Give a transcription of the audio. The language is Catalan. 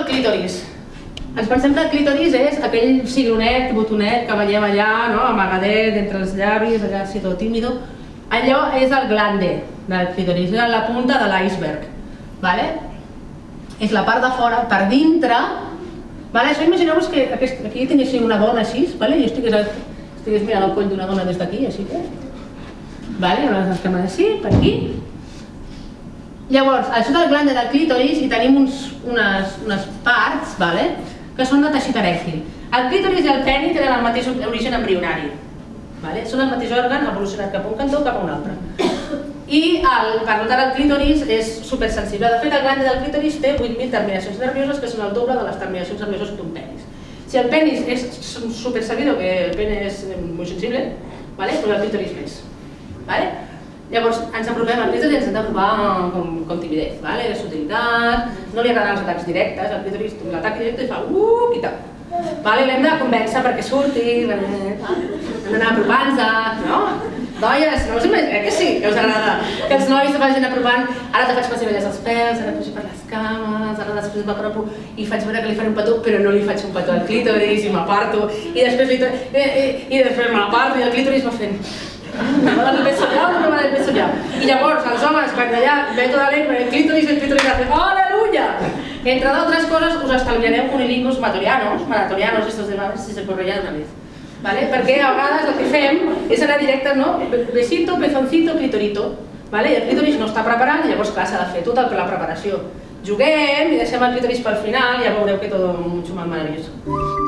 el clítoris. Ens pensem que el clítoris és aquell cigronet, botonet que veiem allà, no? amagadet entre els llavis, allà així tot tímido. Allò és el glande del clítoris, és la punta de l'iceberg. Vale? És la part de fora, per dintre. Vale? Això imagineu-vos que aquest, aquí tinguéssim una dona així, vale? jo estigués, estigués mirant el coll d'una dona des d'aquí, així que... Vale? Les cames així, per aquí, Llavors, a sota del glande del clítoris hi tenim uns, unes, unes parts vale? que són de teixit erèctil. El clítoris i el peni tenen el mateix origen embrionari. Vale? Són el mateix òrgan evolucionat cap a un cantó o cap a un altre. I el, per tant el clítoris és supersensible. De fet, el glande del clítoris té 8.000 terminacions nervioses que són el doble de les terminacions nervioses d'un penis. Si el penis és super sabido que el pene és molt sensible, vale? pues el clítoris més. Vale? Llavors, ens apropem al clítoris i ens hem d'apropar com, com timidez, vale? la sutilitat, no li agraden els atacs directes, el clítoris l'atac directe i fa uuuh tal. Vale? L'hem de convèncer perquè surti, hem d'anar apropant-se, no? Noies, no us imagineu, eh que sí, que us agrada que els nois se vagin apropant, ara te faig pessigolles als pèls, ara pujo per les cames, ara després m'apropo i faig veure que li faré un petó, però no li faig un petó al clítoris i m'aparto, i després li i, i, i després m'aparto i el clítoris va fent el no me llavors, els homes, quan allà la lengua, el clítoris, el clítoris hace ¡Aleluya! Entre d'altres coses, us estalviareu cunilingus matorianos, maratorianos, estos de mames, si se correia una vez. ¿Vale? Perquè a vegades el que fem és anar directe, no? Besito, pezoncito, clitorito. ¿Vale? I el clítoris no està preparat llavors clar, s'ha de fer tota la preparació. Juguem i deixem el clítoris pel final i ja veureu que tot mucho más maravilloso.